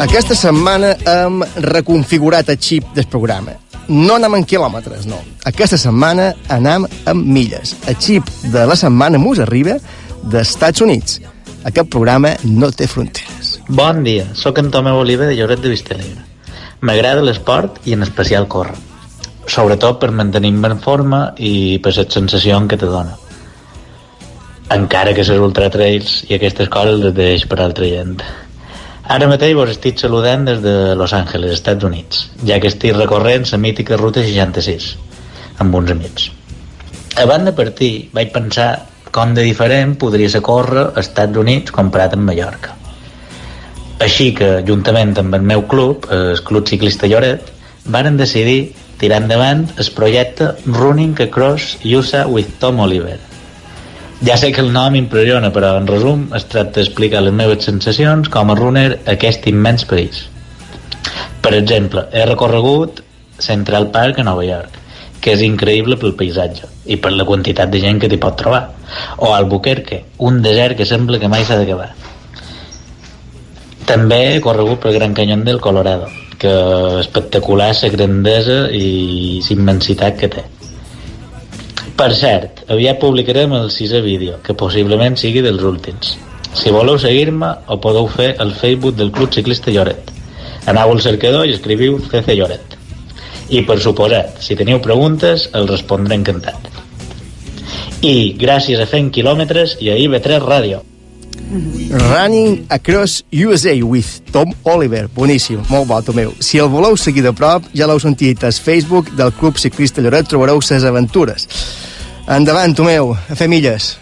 Aquesta setmana hem reconfigurat el xip del programa. No anem en quilòmetres, no. Aquesta setmana anem en milles. El xip de la setmana mos arriba dels Estats Units. Aquest programa no té fronteres. Bon dia, sóc en Tomeu Oliva de Lloret de Vistalegre. M'agrada l'esport i en especial córrer. Sobretot per mantenir-me en forma i per la sensació que te dona. Encara que les ultratrails i aquestes coses les deix per altra gent. Ara mateix vos estic saludant des de Los Angeles, Estats Units, ja que estic recorrent la mítica ruta 66, amb uns amics. Abans de partir, vaig pensar com de diferent podria ser córrer als Estats Units comparat amb Mallorca. Així que, juntament amb el meu club, el Club Ciclista Lloret, varen decidir tirar endavant el projecte Running Across USA with Tom Oliver. Ja sé que el nom impressiona, però en resum es tracta d'explicar les meves sensacions com a runner a aquest immens país. Per exemple, he recorregut Central Park a Nova York, que és increïble pel paisatge i per la quantitat de gent que t'hi pot trobar. O Albuquerque, un desert que sembla que mai s'ha d'acabar. També he corregut pel Gran Canyon del Colorado, que espectacular la grandesa i la immensitat que té. Per cert, aviat publicarem el sisè vídeo, que possiblement sigui dels últims. Si voleu seguir-me, ho podeu fer al Facebook del Club Ciclista Lloret. Anau al cercador i escriviu CC Lloret. I, per suposat, si teniu preguntes, els respondré encantat. I gràcies a Fent Quilòmetres i a IB3 Ràdio. Running Across USA with Tom Oliver. Boníssim, molt bo, Tomeu. Si el voleu seguir de prop, ja l'heu sentit al Facebook del Club Ciclista Lloret, trobareu ses aventures. Endavant, Tomeu, a fer milles.